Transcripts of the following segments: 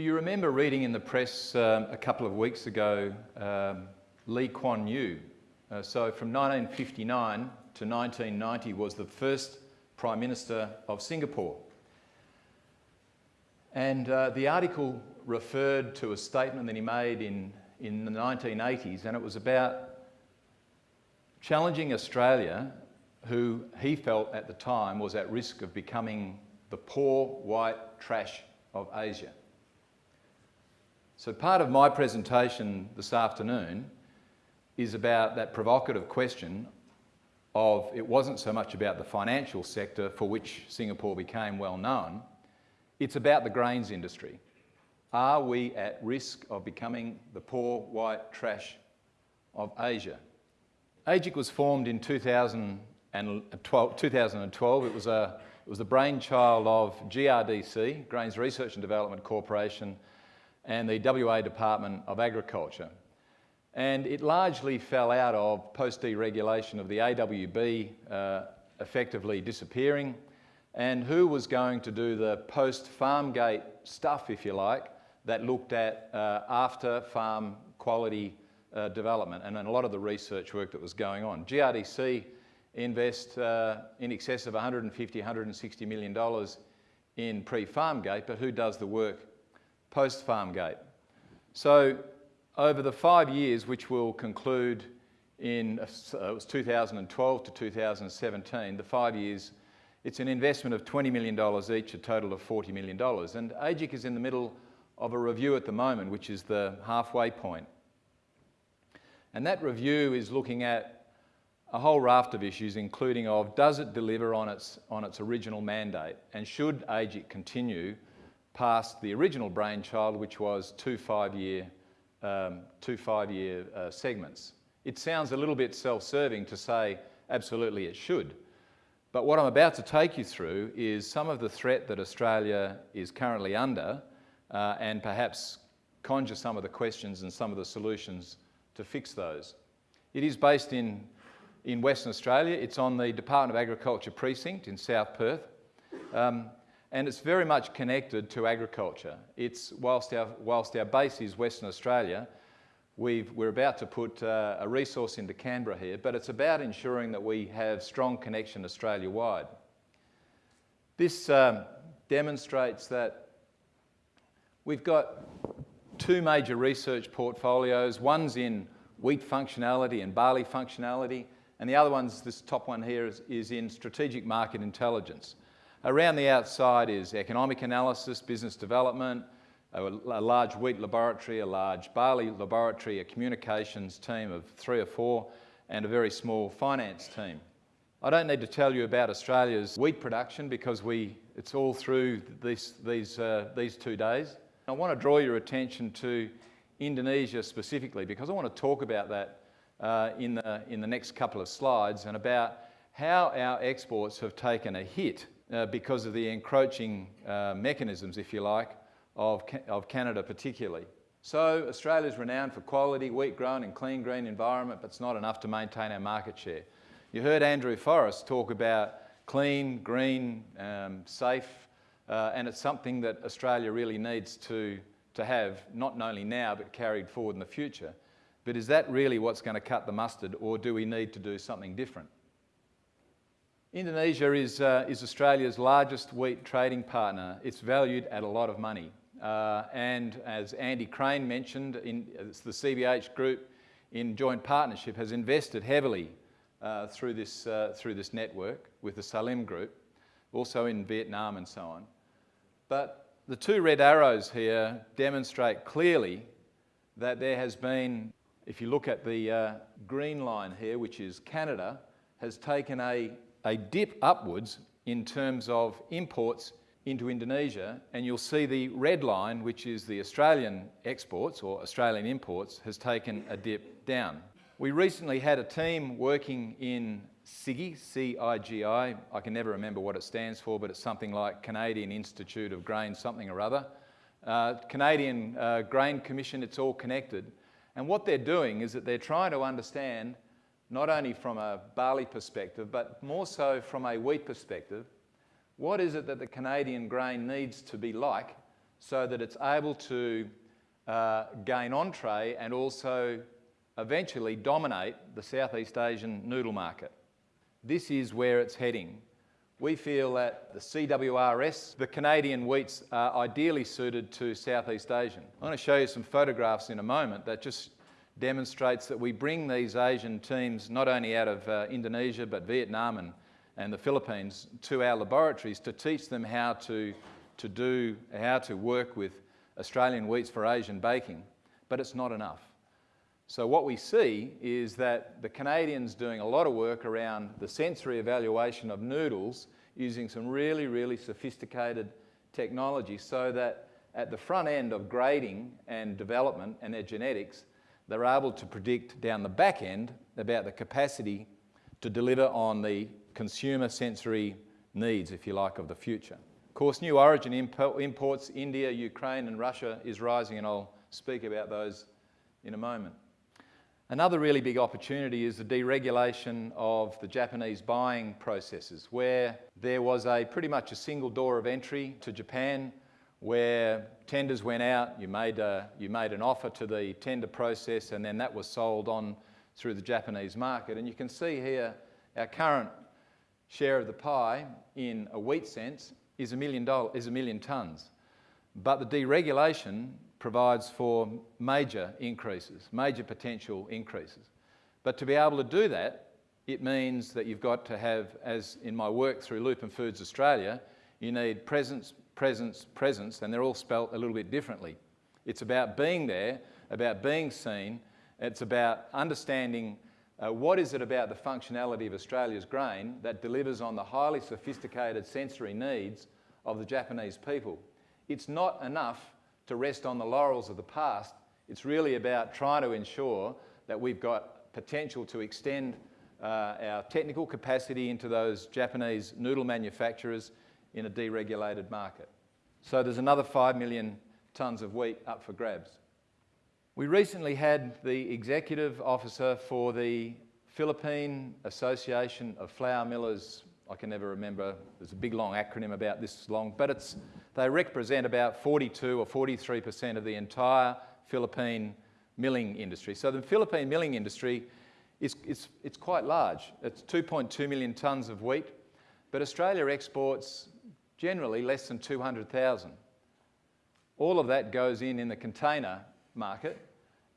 Do you remember reading in the press um, a couple of weeks ago um, Lee Kuan Yew? Uh, so from 1959 to 1990 was the first Prime Minister of Singapore. And uh, the article referred to a statement that he made in, in the 1980s, and it was about challenging Australia, who he felt at the time was at risk of becoming the poor white trash of Asia. So part of my presentation this afternoon is about that provocative question of it wasn't so much about the financial sector for which Singapore became well known, it's about the grains industry. Are we at risk of becoming the poor white trash of Asia? AEGIC was formed in 2012. 2012. It was a it was the brainchild of GRDC, Grains Research and Development Corporation, and the WA Department of Agriculture. And it largely fell out of post-deregulation of the AWB uh, effectively disappearing and who was going to do the post-farm gate stuff, if you like, that looked at uh, after farm quality uh, development and, a lot of the research work that was going on. GRDC invest uh, in excess of 150, 160 million dollars in pre-farm gate, but who does the work post-farm gate. So over the five years, which will conclude in, uh, it was 2012 to 2017, the five years, it's an investment of $20 million each, a total of $40 million. And AEGIC is in the middle of a review at the moment, which is the halfway point. And that review is looking at a whole raft of issues, including of does it deliver on its, on its original mandate, and should AEGIC continue past the original brainchild, which was two five-year um, two five-year uh, segments. It sounds a little bit self-serving to say absolutely it should. But what I'm about to take you through is some of the threat that Australia is currently under uh, and perhaps conjure some of the questions and some of the solutions to fix those. It is based in, in Western Australia. It's on the Department of Agriculture precinct in South Perth. Um, and it's very much connected to agriculture. It's, whilst our, whilst our base is Western Australia, we are about to put uh, a resource into Canberra here, but it's about ensuring that we have strong connection Australia-wide. This um, demonstrates that we've got two major research portfolios. One's in wheat functionality and barley functionality, and the other one's, this top one here, is, is in strategic market intelligence. Around the outside is economic analysis, business development, a, large wheat laboratory, a large barley laboratory, a communications team of three or four, and a very small finance team. I don't need to tell you about Australia's wheat production because we, it's all through this, these, uh, these two days. I want to draw your attention to Indonesia specifically because I want to talk about that uh, in, the, in the next couple of slides and about how our exports have taken a hit uh, because of the encroaching uh, mechanisms, if you like, of, of Canada particularly. So Australia is renowned for quality, wheat grown in clean green environment, but it's not enough to maintain our market share. You heard Andrew Forrest talk about clean, green, um, safe, uh, and it's something that Australia really needs to, to have, not only now, but carried forward in the future. But is that really what's going to cut the mustard, or do we need to do something different? Indonesia is, uh, is Australia's largest wheat trading partner. It's valued at a lot of money. Uh, and as Andy Crane mentioned, in, the CBH group in joint partnership has invested heavily uh, through, this, uh, through this network with the Salim group, also in Vietnam and so on. But the two red arrows here demonstrate clearly that there has been, if you look at the uh, green line here, which is Canada, has taken a a dip upwards in terms of imports into Indonesia, and you'll see the red line, which is the Australian exports or Australian imports, has taken a dip down. We recently had a team working in CIGI, C-I-G-I, I can never remember what it stands for, but it's something like Canadian Institute of Grain something or other. Uh, Canadian uh, Grain Commission, it's all connected. And what they're doing is that they're trying to understand not only from a barley perspective, but more so from a wheat perspective, what is it that the Canadian grain needs to be like so that it's able to uh, gain entree and also eventually dominate the Southeast Asian noodle market. This is where it's heading. We feel that the CWRS, the Canadian wheats, are ideally suited to Southeast Asian. I'm going to show you some photographs in a moment that just demonstrates that we bring these Asian teams not only out of uh, Indonesia but Vietnam and, and the Philippines to our laboratories to teach them how to, to do, how to work with Australian wheats for Asian baking, but it's not enough. So what we see is that the Canadians doing a lot of work around the sensory evaluation of noodles using some really, really sophisticated technology so that at the front end of grading and development and their genetics, they're able to predict down the back end about the capacity to deliver on the consumer sensory needs, if you like, of the future. Of course, new origin imports, India, Ukraine and Russia is rising and I'll speak about those in a moment. Another really big opportunity is the deregulation of the Japanese buying processes, where there was a pretty much a single door of entry to Japan, where tenders went out, you made, a, you made an offer to the tender process, and then that was sold on through the Japanese market. And you can see here our current share of the pie in a wheat sense is a million, is a million tonnes. But the deregulation provides for major increases, major potential increases. But to be able to do that, it means that you've got to have, as in my work through Lupin Foods Australia, you need presence, presence, presence, and they're all spelt a little bit differently. It's about being there, about being seen, it's about understanding uh, what is it about the functionality of Australia's grain that delivers on the highly sophisticated sensory needs of the Japanese people. It's not enough to rest on the laurels of the past. It's really about trying to ensure that we've got potential to extend uh, our technical capacity into those Japanese noodle manufacturers in a deregulated market. So there's another 5 million tonnes of wheat up for grabs. We recently had the executive officer for the Philippine Association of Flour Millers I can never remember, there's a big long acronym about this long, but it's, they represent about 42 or 43% of the entire Philippine milling industry. So the Philippine milling industry is it's, it's quite large. It's 2.2 million tonnes of wheat, but Australia exports generally less than 200,000. All of that goes in in the container market,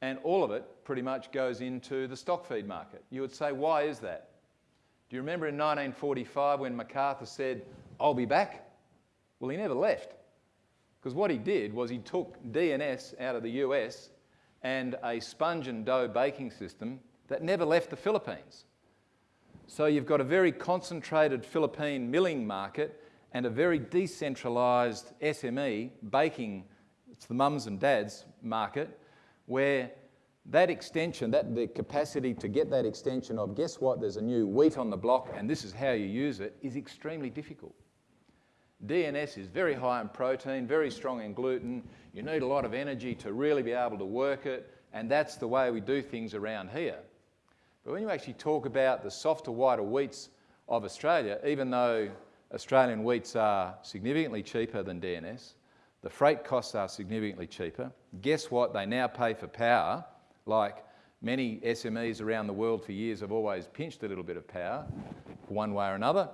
and all of it pretty much goes into the stock feed market. You would say, why is that? Do you remember in 1945 when MacArthur said, I'll be back? Well, he never left. Because what he did was he took DNS out of the US and a sponge and dough baking system that never left the Philippines. So you've got a very concentrated Philippine milling market and a very decentralised SME baking, it's the mums and dads market, where that extension, that the capacity to get that extension of guess what, there's a new wheat on the block and this is how you use it, is extremely difficult. DNS is very high in protein, very strong in gluten. You need a lot of energy to really be able to work it, and that's the way we do things around here. But when you actually talk about the softer, whiter wheats of Australia, even though Australian wheats are significantly cheaper than DNS, the freight costs are significantly cheaper. Guess what? They now pay for power like many SMEs around the world for years have always pinched a little bit of power, one way or another.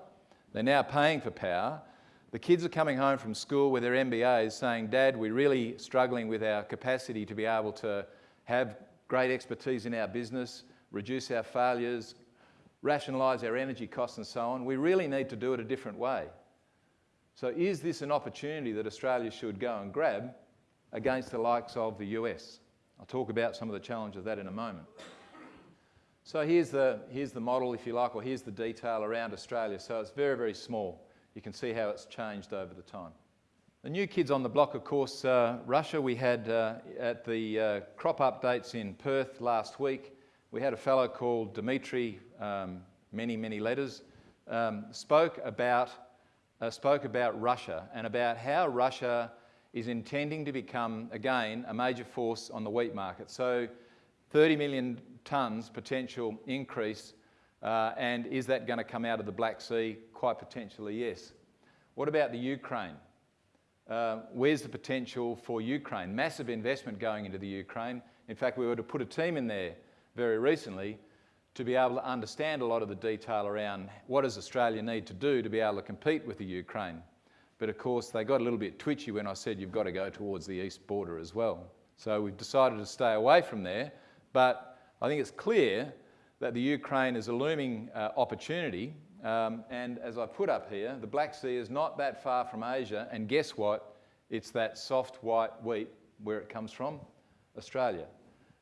They're now paying for power. The kids are coming home from school with their MBAs saying, Dad, we're really struggling with our capacity to be able to have great expertise in our business, reduce our failures, rationalise our energy costs and so on. We really need to do it a different way. So is this an opportunity that Australia should go and grab against the likes of the US? I'll talk about some of the challenges of that in a moment. So here's the, here's the model, if you like, or here's the detail around Australia. So it's very, very small. You can see how it's changed over the time. The new kids on the block, of course, uh, Russia. We had uh, at the uh, crop updates in Perth last week, we had a fellow called Dimitri, um, many, many letters, um, spoke, about, uh, spoke about Russia and about how Russia is intending to become, again, a major force on the wheat market. So 30 million tonnes potential increase, uh, and is that going to come out of the Black Sea? Quite potentially, yes. What about the Ukraine? uh, where's the potential for Ukraine? Massive investment going into the Ukraine. In fact, we were to put a team in there very recently to be able to understand a lot of the detail around what does Australia need to do to be able to compete with the Ukraine. But of course, they got a little bit twitchy when I said you've got to go towards the east border as well. So we've decided to stay away from there. But I think it's clear that the Ukraine is a looming uh, opportunity. Um, and as I put up here, the Black Sea is not that far from Asia. And guess what? It's that soft white wheat where it comes from, Australia.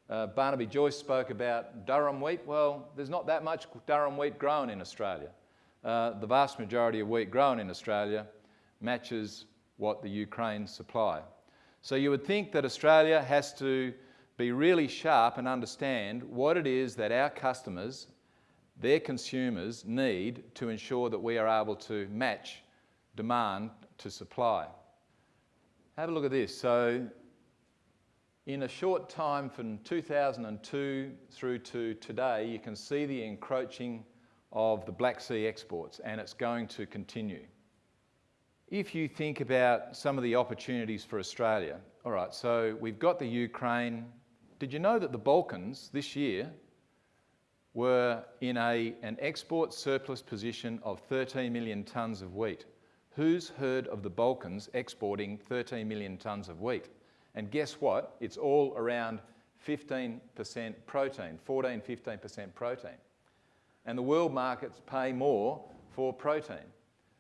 Uh, Barnaby Joyce spoke about durum wheat. Well, there's not that much durum wheat grown in Australia. Uh, the vast majority of wheat grown in Australia matches what the Ukraine supply. So you would think that Australia has to be really sharp and understand what it is that our customers, their consumers, need to ensure that we are able to match demand to supply. Have a look at this. So in a short time from 2002 through to today, you can see the encroaching of the Black Sea exports and it's going to continue. If you think about some of the opportunities for Australia, all right, so we've got the Ukraine, did you know that the Balkans this year were in a, an export surplus position of 13 million tonnes of wheat? Who's heard of the Balkans exporting 13 million tonnes of wheat? And guess what? It's all around 15% protein, 14, 15% protein. And the world markets pay more for protein.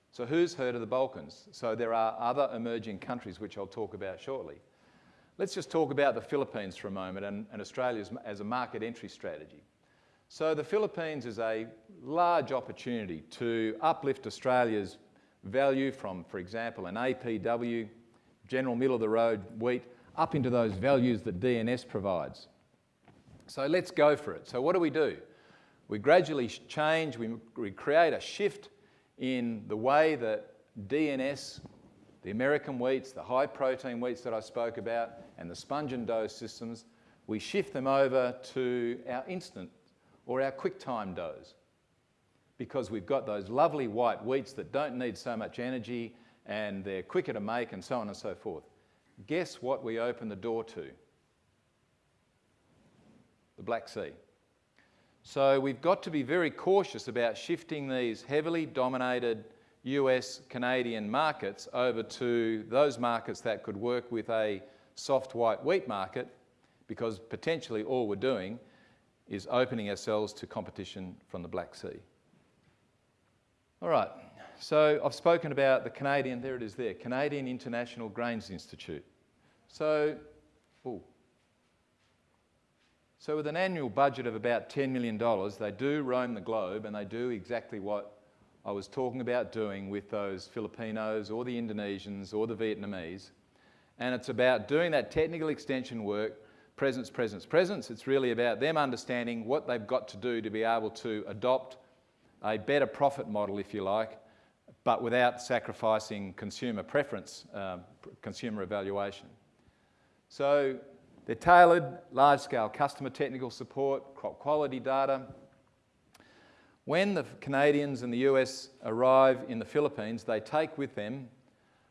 So who's heard of the Balkans? So there are other emerging countries which I'll talk about shortly. Let's just talk about the Philippines for a moment and, and Australia as a market entry strategy. So the Philippines is a large opportunity to uplift Australia's value from, for example, an APW, general middle of the road wheat, up into those values that DNS provides. So let's go for it. So what do we do? We gradually change, we, we create a shift in the way that DNS the American wheats, the high protein wheats that I spoke about, and the sponge and dough systems, we shift them over to our instant or our quick time doughs because we've got those lovely white wheats that don't need so much energy and they're quicker to make and so on and so forth. Guess what we open the door to? The Black Sea. So we've got to be very cautious about shifting these heavily dominated US Canadian markets over to those markets that could work with a soft white wheat market because potentially all we're doing is opening ourselves to competition from the Black Sea. All right, so I've spoken about the Canadian, there it is there, Canadian International Grains Institute. So, ooh. so with an annual budget of about $10 million, they do roam the globe and they do exactly what I was talking about doing with those Filipinos or the Indonesians or the Vietnamese. And it's about doing that technical extension work, presence, presence, presence. It's really about them understanding what they've got to do to be able to adopt a better profit model, if you like, but without sacrificing consumer preference, um, consumer evaluation. So they're tailored, large-scale customer technical support, crop quality data, when the Canadians and the US arrive in the Philippines, they take with them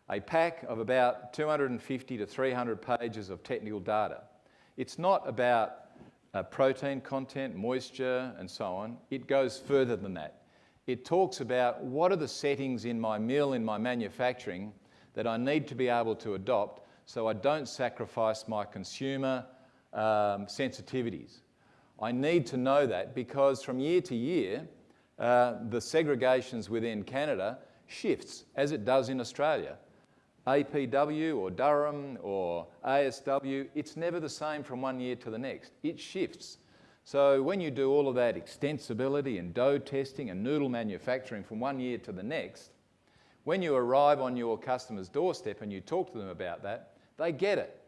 a pack of about 250 to 300 pages of technical data. It's not about uh, protein content, moisture, and so on. It goes further than that. It talks about what are the settings in my mill, in my manufacturing, that I need to be able to adopt so I don't sacrifice my consumer um, sensitivities. I need to know that because from year to year, uh, the segregations within Canada shifts as it does in Australia. APW or durum or ASW, it's never the same from one year to the next. It shifts. So when you do all of that extensibility and dough testing and noodle manufacturing from one year to the next, when you arrive on your customer's doorstep and you talk to them about that, they get it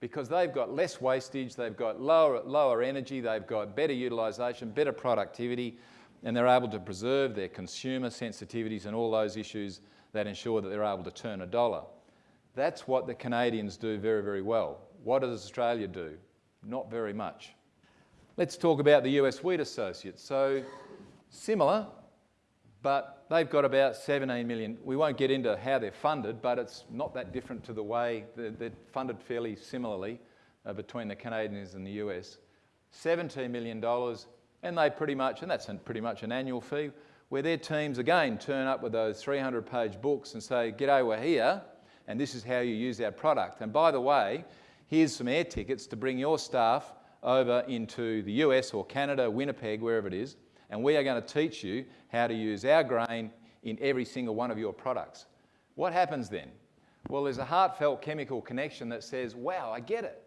because they've got less wastage, they've got lower, lower energy, they've got better utilisation, better productivity, and they're able to preserve their consumer sensitivities and all those issues that ensure that they're able to turn a dollar. That's what the Canadians do very, very well. What does Australia do? Not very much. Let's talk about the US Wheat Associates. So similar, but they've got about 17 million. We won't get into how they're funded, but it's not that different to the way they're, funded fairly similarly uh, between the Canadians and the US. $17 million, and they pretty much, and that's pretty much an annual fee, where their teams again turn up with those 300 page books and say, G'day, we're here, and this is how you use our product. And by the way, here's some air tickets to bring your staff over into the US or Canada, Winnipeg, wherever it is, and we are going to teach you how to use our grain in every single one of your products. What happens then? Well, there's a heartfelt chemical connection that says, wow, I get it.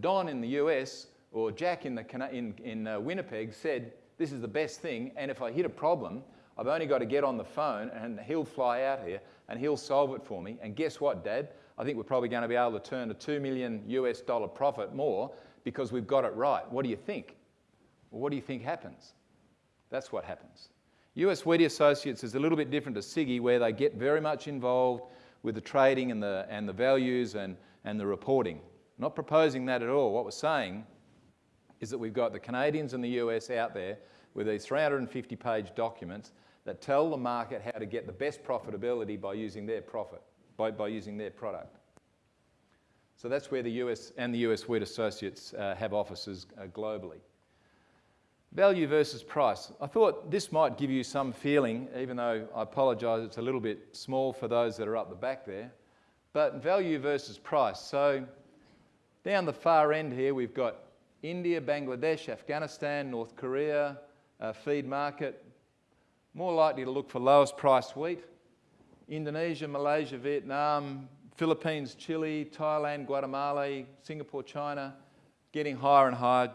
Don in the US or Jack in, the, in, in uh, Winnipeg said, this is the best thing, and if I hit a problem, I've only got to get on the phone and he'll fly out here and he'll solve it for me. And guess what, Dad? I think we're probably going to be able to turn a 2 million US dollar profit more because we've got it right. What do you think? Well, what do you think happens? That's what happens. US Wheatie Associates is a little bit different to CIGI where they get very much involved with the trading and the, and the values and, and the reporting. Not proposing that at all. What we're saying is that we've got the Canadians and the US out there with these 350 page documents that tell the market how to get the best profitability by using their profit, by, by using their product. So that's where the US and the US Wheat Associates uh, have offices uh, globally. Value versus price. I thought this might give you some feeling, even though I apologise it's a little bit small for those that are up the back there, but value versus price. So down the far end here we've got India, Bangladesh, Afghanistan, North Korea, uh, feed market, more likely to look for lowest priced wheat. Indonesia, Malaysia, Vietnam, Philippines, Chile, Thailand, Guatemala, Singapore, China, getting higher and higher,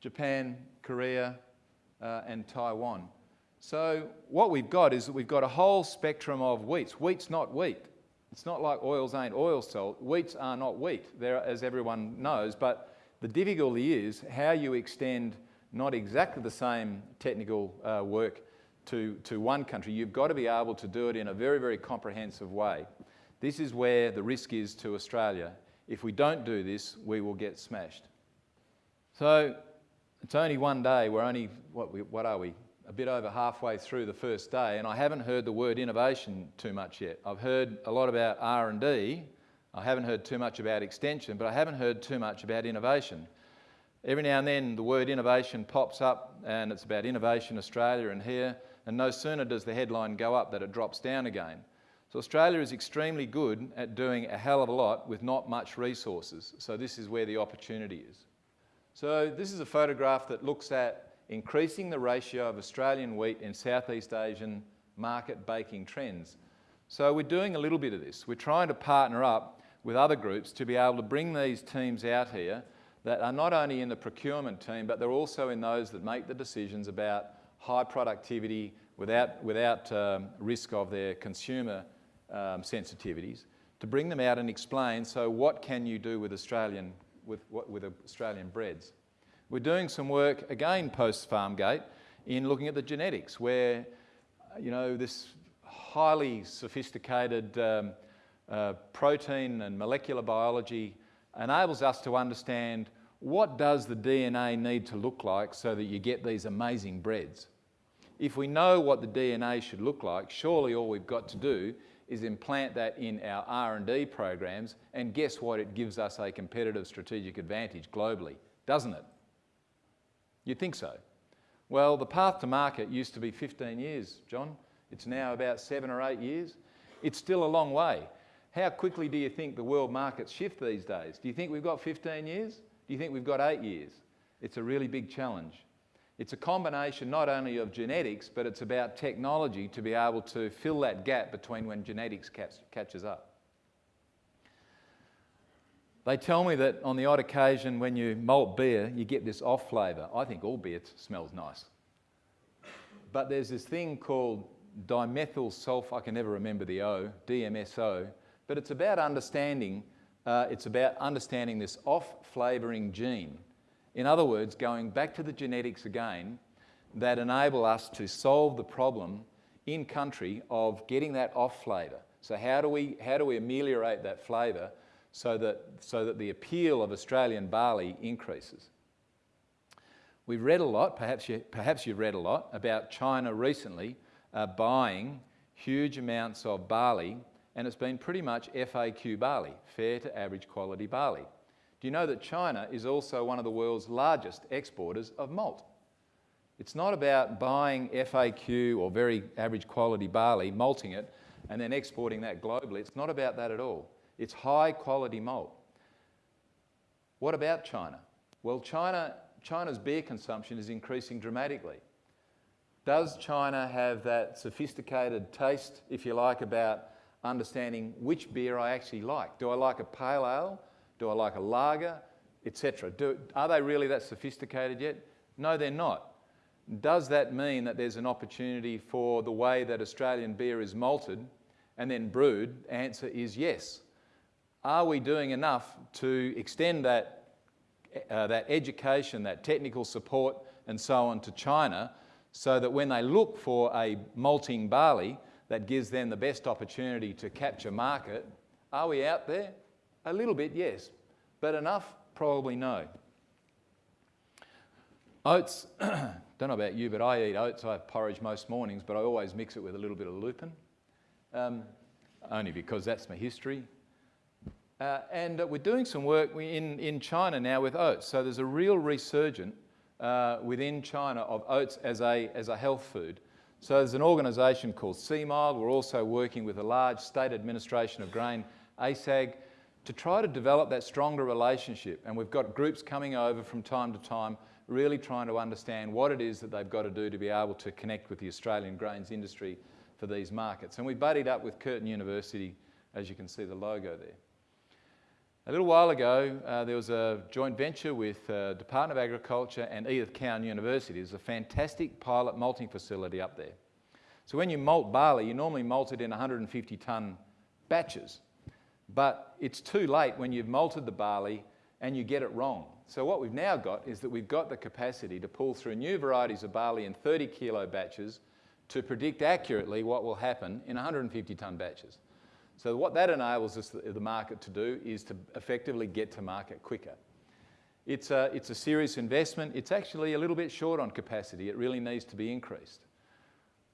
Japan, Korea, uh, and Taiwan. So what we've got is that we've got a whole spectrum of wheats. Wheat's not wheat. It's not like oils ain't oil salt. Wheats are not wheat, There, as everyone knows, but the difficulty is how you extend not exactly the same technical uh, work to, to one country. You've got to be able to do it in a very, very comprehensive way. This is where the risk is to Australia. If we don't do this, we will get smashed. So it's only one day. We're only, what, we, what are we? A bit over halfway through the first day, and I haven't heard the word innovation too much yet. I've heard a lot about R&D. I haven't heard too much about extension, but I haven't heard too much about innovation. Every now and then the word innovation pops up and it's about Innovation Australia and here, and no sooner does the headline go up that it drops down again. So Australia is extremely good at doing a hell of a lot with not much resources. So this is where the opportunity is. So this is a photograph that looks at increasing the ratio of Australian wheat in Southeast Asian market baking trends. So we're doing a little bit of this. We're trying to partner up with other groups to be able to bring these teams out here that are not only in the procurement team, but they're also in those that make the decisions about high productivity without, without um, risk of their consumer um, sensitivities, to bring them out and explain, so what can you do with Australian, with, with Australian breads? We're doing some work, again post-Farmgate, in looking at the genetics, where, you know, this highly sophisticated um, uh, protein and molecular biology enables us to understand what does the DNA need to look like so that you get these amazing breads. If we know what the DNA should look like, surely all we've got to do is implant that in our R&D programs and guess what? It gives us a competitive strategic advantage globally, doesn't it? You'd think so. Well, the path to market used to be 15 years, John. It's now about seven or eight years. It's still a long way. How quickly do you think the world markets shift these days? Do you think we've got 15 years? Do you think we've got eight years? It's a really big challenge. It's a combination not only of genetics, but it's about technology to be able to fill that gap between when genetics catch, catches up. They tell me that on the odd occasion when you malt beer, you get this off flavour. I think all beer smells nice. But there's this thing called dimethyl sulfur, I can never remember the O, DMSO, but it's about understanding, uh, it's about understanding this off-flavouring gene. In other words, going back to the genetics again that enable us to solve the problem in country of getting that off flavour. So how do we, how do we ameliorate that flavour so that, so that the appeal of Australian barley increases? We've read a lot, perhaps, you, perhaps you've read a lot, about China recently uh, buying huge amounts of barley, and it's been pretty much FAQ barley, fair to average quality barley. Do you know that China is also one of the world's largest exporters of malt? It's not about buying FAQ or very average quality barley, malting it, and then exporting that globally. It's not about that at all. It's high quality malt. What about China? Well, China, China's beer consumption is increasing dramatically. Does China have that sophisticated taste, if you like, about understanding which beer I actually like? Do I like a pale ale? Do I like a lager? Etc. Are they really that sophisticated yet? No, they're not. Does that mean that there's an opportunity for the way that Australian beer is malted and then brewed? Answer is yes. Are we doing enough to extend that, uh, that education, that technical support, and so on to China so that when they look for a malting barley that gives them the best opportunity to capture market, are we out there? A little bit, yes. But enough? Probably no. Oats, don't know about you, but I eat oats. I have porridge most mornings, but I always mix it with a little bit of lupin, um, only because that's my history. Uh, and uh, we're doing some work in, in China now with oats. So there's a real resurgence uh, within China of oats as a, as a health food. So there's an organisation called CMILD. We're also working with a large state administration of grain, ASAG, to try to develop that stronger relationship. And we've got groups coming over from time to time, really trying to understand what it is that they've got to do to be able to connect with the Australian grains industry for these markets. And we buddied up with Curtin University, as you can see the logo there. A little while ago, uh, there was a joint venture with uh, Department of Agriculture and Edith Cowan University. There's a fantastic pilot malting facility up there. So when you malt barley, you normally malt it in 150 tonne batches. But it's too late when you've malted the barley and you get it wrong. So what we've now got is that we've got the capacity to pull through new varieties of barley in 30 kilo batches to predict accurately what will happen in 150 tonne batches. So what that enables us, the market to do is to effectively get to market quicker. It's a, it's a serious investment. It's actually a little bit short on capacity. It really needs to be increased.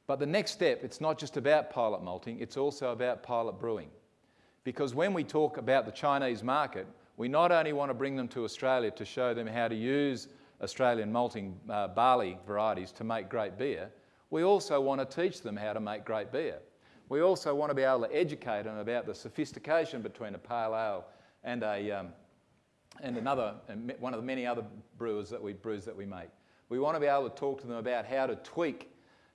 But the next step, it's not just about pilot malting, it's also about pilot brewing. Because when we talk about the Chinese market, we not only want to bring them to Australia to show them how to use Australian malting uh, barley varieties to make great beer, we also want to teach them how to make great beer. We also want to be able to educate them about the sophistication between a pale ale and, a, um, and another, one of the many other brewers that we, brews that we make. We want to be able to talk to them about how to tweak,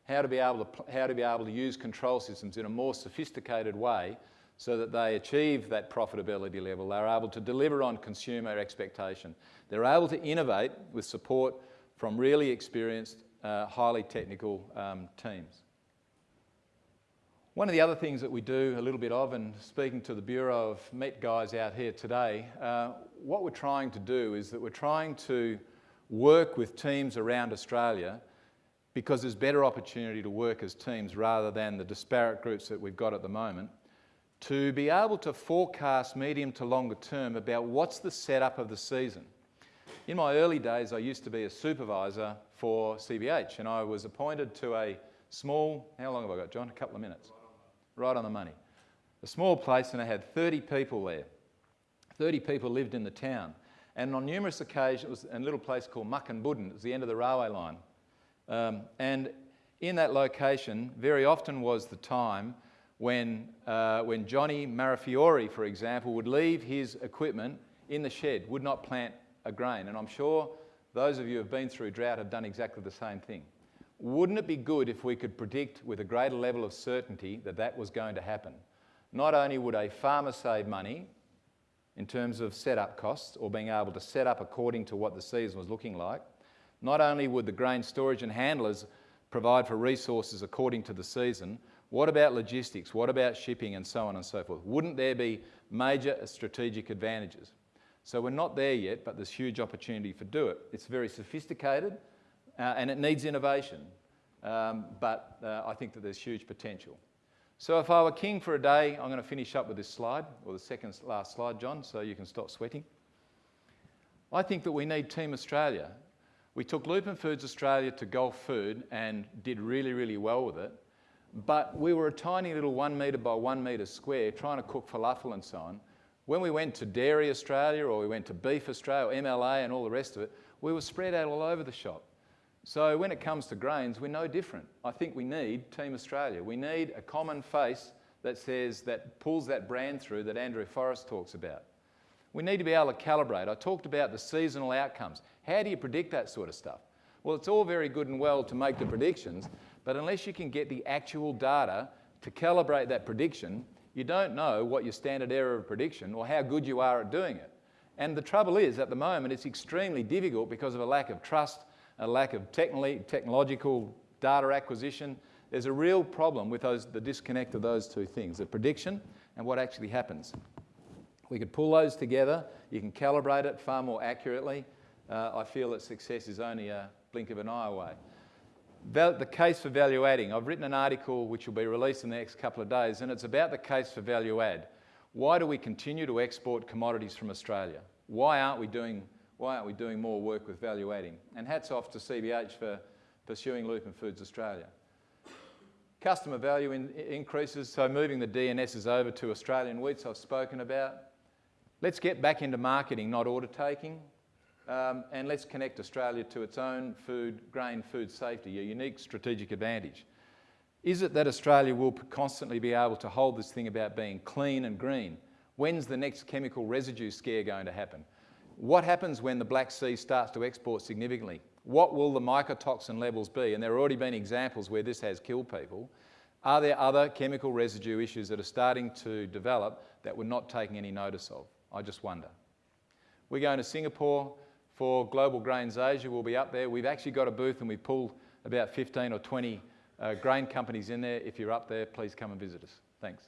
how to be able to, how to, be able to use control systems in a more sophisticated way so that they achieve that profitability level. They're able to deliver on consumer expectation. They're able to innovate with support from really experienced, uh, highly technical um, teams. One of the other things that we do a little bit of, and speaking to the Bureau of Met guys out here today, uh, what we're trying to do is that we're trying to work with teams around Australia because there's better opportunity to work as teams rather than the disparate groups that we've got at the moment, to be able to forecast medium to longer term about what's the setup of the season. In my early days, I used to be a supervisor for CBH and I was appointed to a small, how long have I got, John? A couple of minutes right on the money. A small place, and I had 30 people there. 30 people lived in the town. And on numerous occasions, it was in a little place called Mukinbudin, It was the end of the railway line. Um, and in that location, very often was the time when, uh, when Johnny Marafiore, for example, would leave his equipment in the shed, would not plant a grain. And I'm sure those of you who have been through drought have done exactly the same thing. Wouldn't it be good if we could predict with a greater level of certainty that that was going to happen? Not only would a farmer save money in terms of setup costs or being able to set up according to what the season was looking like, not only would the grain storage and handlers provide for resources according to the season, what about logistics? What about shipping and so on and so forth? Wouldn't there be major strategic advantages? So we're not there yet, but there's huge opportunity for do it. It's very sophisticated, uh, and it needs innovation. Um, but uh, I think that there's huge potential. So if I were king for a day, I'm going to finish up with this slide, or the second last slide, John, so you can stop sweating. I think that we need Team Australia. We took Lupin Foods Australia to Gulfood and did really, really well with it. But we were a tiny little one metre by one metre square trying to cook falafel and so on. When we went to Dairy Australia or we went to Beef Australia, or MLA and all the rest of it, we were spread out all over the shop. So when it comes to grains, we're no different. I think we need Team Australia. We need a common face that says, that pulls that brand through that Andrew Forrest talks about. We need to be able to calibrate. I talked about the seasonal outcomes. How do you predict that sort of stuff? Well, it's all very good and well to make the predictions, but unless you can get the actual data to calibrate that prediction, you don't know what your standard error of prediction or how good you are at doing it. And the trouble is, at the moment, it's extremely difficult because of a lack of trust, a lack of technological data acquisition. There's a real problem with those, the disconnect of those two things, the prediction and what actually happens. We could pull those together. You can calibrate it far more accurately. Uh, I feel that success is only a blink of an eye away. Val the case for value adding. I've written an article which will be released in the next couple of days, and it's about the case for value add. Why do we continue to export commodities from Australia? Why aren't we doing, why aren't we doing more work with value adding? And hats off to CBH for pursuing Lupin Foods Australia. Customer value in, increases, so moving the DNSs over to Australian wheats I've spoken about. Let's get back into marketing, not order taking. Um, and let's connect Australia to its own food, grain food safety, a unique strategic advantage. Is it that Australia will constantly be able to hold this thing about being clean and green? When's the next chemical residue scare going to happen? What happens when the Black Sea starts to export significantly? What will the mycotoxin levels be? And there have already been examples where this has killed people. Are there other chemical residue issues that are starting to develop that we're not taking any notice of? I just wonder. We're going to Singapore for Global Grains Asia. We'll be up there. We've actually got a booth and we've pulled about 15 or 20 uh, grain companies in there. If you're up there, please come and visit us. Thanks.